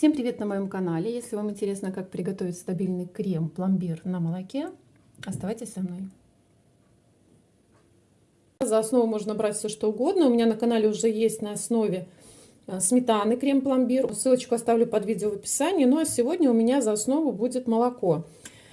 Всем привет на моем канале! Если вам интересно, как приготовить стабильный крем-пломбир на молоке, оставайтесь со мной. За основу можно брать все что угодно. У меня на канале уже есть на основе э, сметаны крем-пломбир. Ссылочку оставлю под видео в описании. Ну а сегодня у меня за основу будет молоко.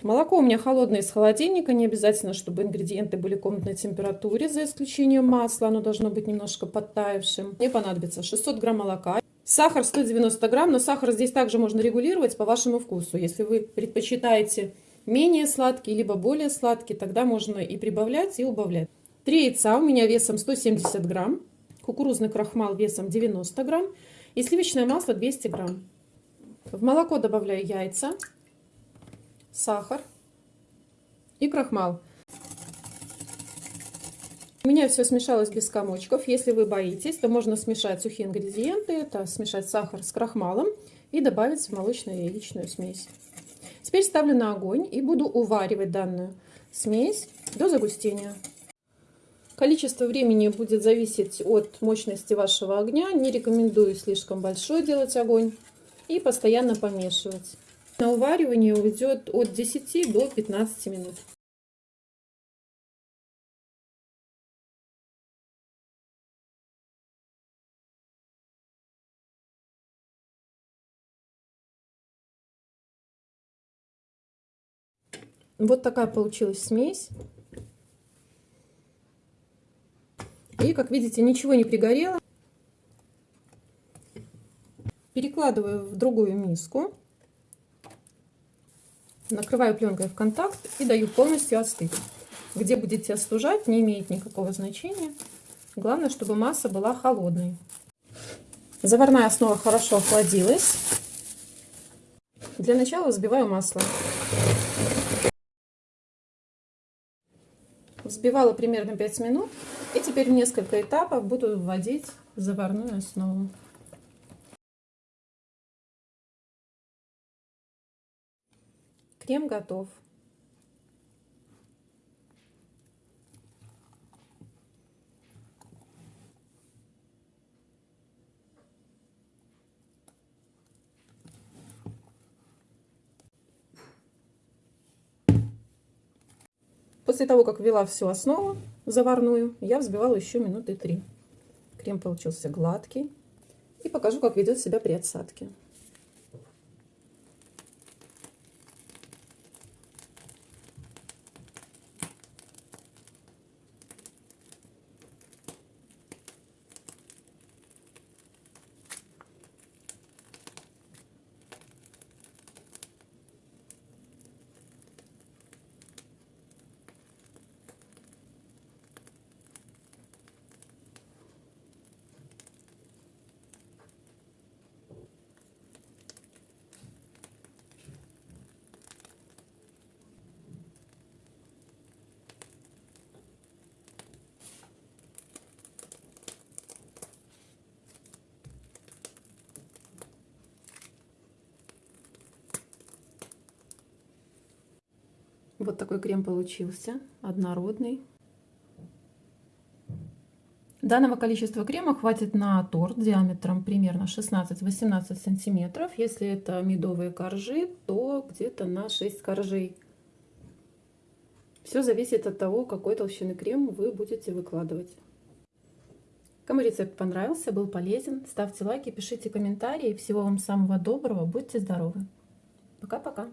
Молоко у меня холодное из холодильника. Не обязательно, чтобы ингредиенты были комнатной температуре, за исключением масла. Оно должно быть немножко подтаявшим. Мне понадобится 600 грамм молока. Сахар 190 грамм, но сахар здесь также можно регулировать по вашему вкусу. Если вы предпочитаете менее сладкий, либо более сладкий, тогда можно и прибавлять, и убавлять. Три яйца у меня весом 170 грамм, кукурузный крахмал весом 90 грамм и сливочное масло 200 грамм. В молоко добавляю яйца, сахар и крахмал. У меня все смешалось без комочков. Если вы боитесь, то можно смешать сухие ингредиенты. Это смешать сахар с крахмалом и добавить в молочную яичную смесь. Теперь ставлю на огонь и буду уваривать данную смесь до загустения. Количество времени будет зависеть от мощности вашего огня. Не рекомендую слишком большой делать огонь и постоянно помешивать. На уваривание уйдет от 10 до 15 минут. Вот такая получилась смесь. И, как видите, ничего не пригорело. Перекладываю в другую миску. Накрываю пленкой в контакт и даю полностью остыть. Где будете остужать, не имеет никакого значения. Главное, чтобы масса была холодной. Заварная основа хорошо охладилась. Для начала взбиваю масло. Взбивала примерно 5 минут. И теперь в несколько этапов буду вводить заварную основу. Крем готов. После того, как ввела всю основу заварную, я взбивала еще минуты три. Крем получился гладкий. И покажу, как ведет себя при отсадке. Вот такой крем получился, однородный. Данного количества крема хватит на торт диаметром примерно 16-18 сантиметров. Если это медовые коржи, то где-то на 6 коржей. Все зависит от того, какой толщины крем вы будете выкладывать. Кому рецепт понравился, был полезен, ставьте лайки, пишите комментарии. Всего вам самого доброго, будьте здоровы. Пока-пока.